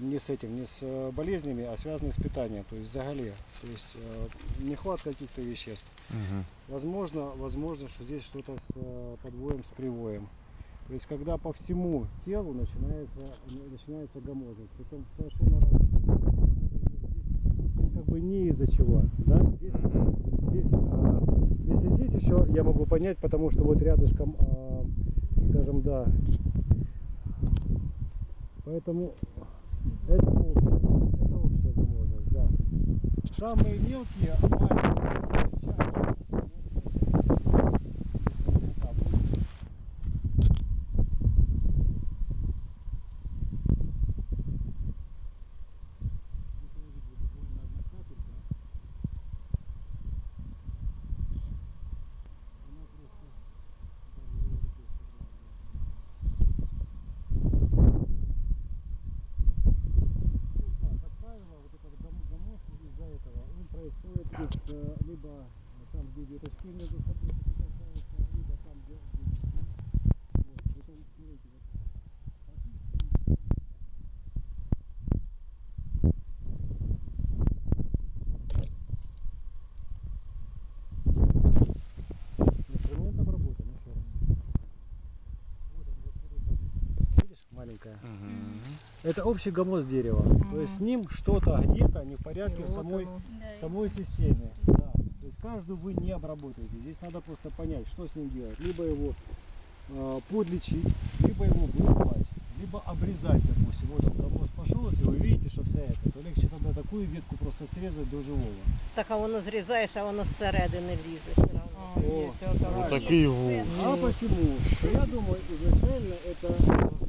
не с этим, не с э, болезнями, а связаны с питанием, то есть заголе, то есть э, нехватка каких-то веществ. Мгм. Возможно, возможно, что здесь что-то с э, подвоем, с привоем. То есть когда по всему телу начинается, начинается гомозность, притом совершенно разные. Здесь как бы не из-за чего, да? Здесь, здесь, а, если здесь еще я могу понять, потому что вот рядышком, а, скажем, да. Поэтому это общее, это общая гомозность, да. Самые мелкие, маленькие, чаще, ну, если не там, ну, как правило, вот этот гом- гомоз из-за этого, он происходит из, э, либо там, где веточки между собой соприкасаются, либо там, где, листья. Вот, притом, смотрите, вот, маленькая. Мгм Это общий гомоз дерева. То есть с ним что-то где-то не в порядке в самой, Да, самой системе. Да. То есть каждую вы не обработаете. Здесь надо просто понять, что с ним делать. Либо его э, подлечить, либо его вырубать, либо обрезать, допустим. Вот он гомоз пошел, если вы видите, что вся эта, то легче тогда такую ветку просто срезать до живого. Так а воно зрізаєш, а воно зсередини лізе все одно. О, Вот такий вул. А посему, я думаю, изначально это э, снова же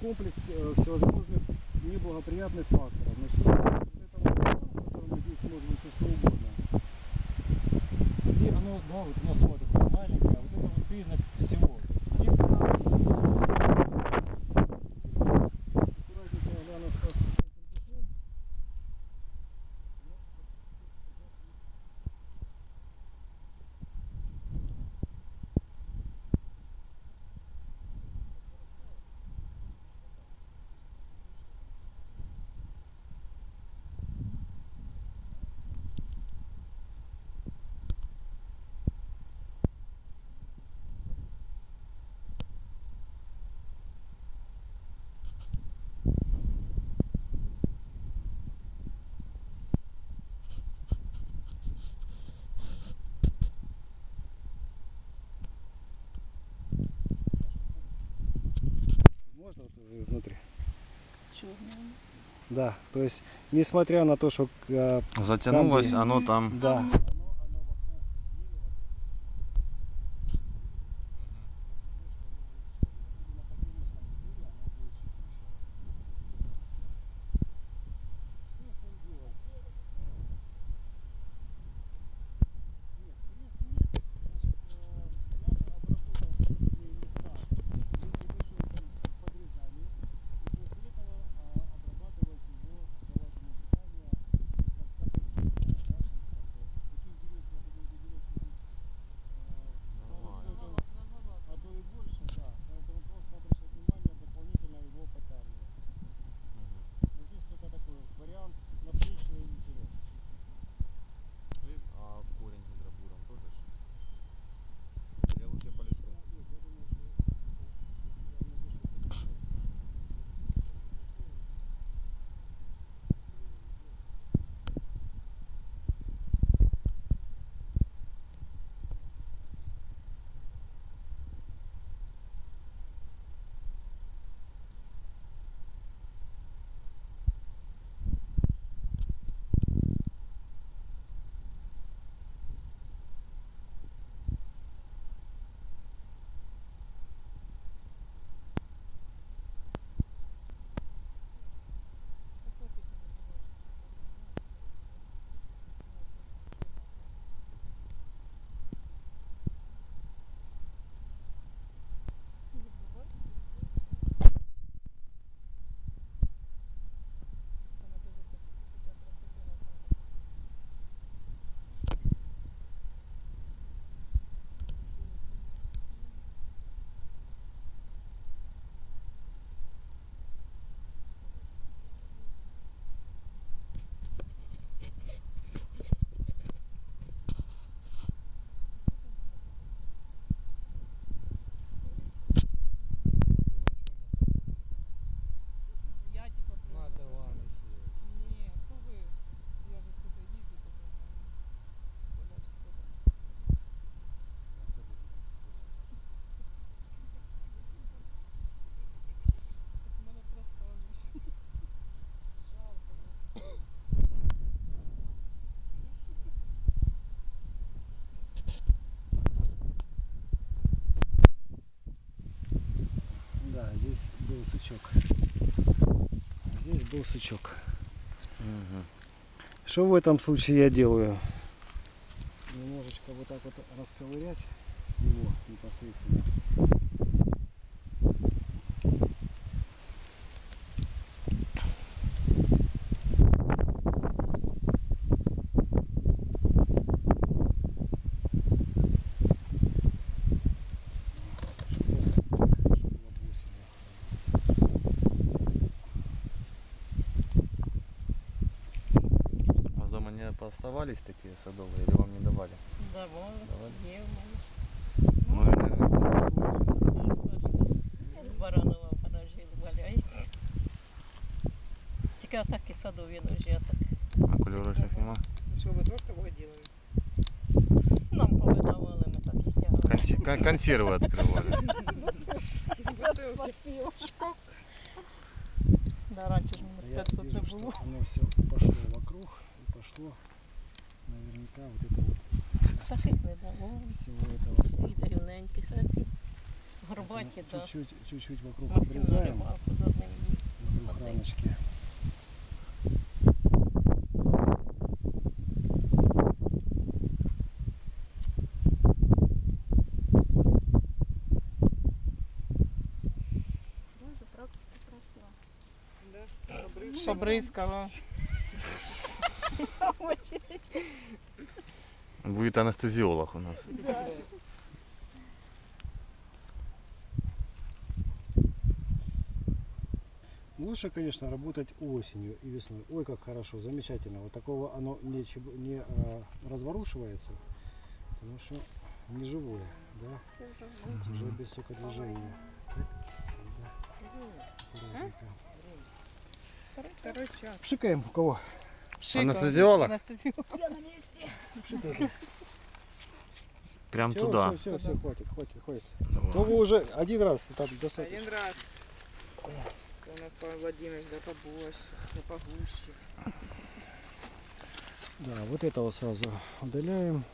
комплекс э, всевозможных неблагоприятных факторов. Начиная от вот этого которому здесь может все что угодно. И оно, да, вот оно само такое маленькое, а вот это вот признак всего. То есть нет- Аккуратненько гляну, что с этим буком. Но Можно вот внутри? чорний. Да, то есть, несмотря на то, что э, Затянулось Там, оно там. да, был сучок. Здесь был сучок. Что в этом случае я делаю? Немножечко вот так вот расковырять его непосредственно. Чтобы хорошо было бы осенью У вас дома не пооставались такие садовые или вам не давали? Давай, Давай. є в мене. Ну, и, наверное, Баранова в гаражі валяється. Тільки атаки садові ножі, а так а кулерочных нема? Что вы тоже такое делали? нам повидавали, ми так їх тягали. Конси- кон- консервы открывали. Шкок. Да, раніше ж мінус Я 500 не вижу, було. что оно все пошло вокруг и пошло наверняка вот это вот Таких не дало. всего этого І рівненьких, а ці горбаті, да. чуть-чуть, чуть-чуть вокруг Максим обрезаем наливав з одним місцем. вокруг Один. рамочки. Боже, Да. Побризкала. Будет анестезиолог у нас. Лучше, конечно, работать осенью и весной. Ой, как хорошо, замечательно. Вот такого оно не, не а, разворушивается, потому что не живое, да, уже без сокодвижения. Да. Второй час. Пшикаем у кого? Анестезиолог? Я на месте. Пшикаем. Прям Все, туда. все, все, все, хватит, хватит, хватит. Давай. То вы уже один раз там достаточно. Один раз. Это у нас Павел Владимирович, да побольше, да погуще. Да, вот этого сразу удаляем.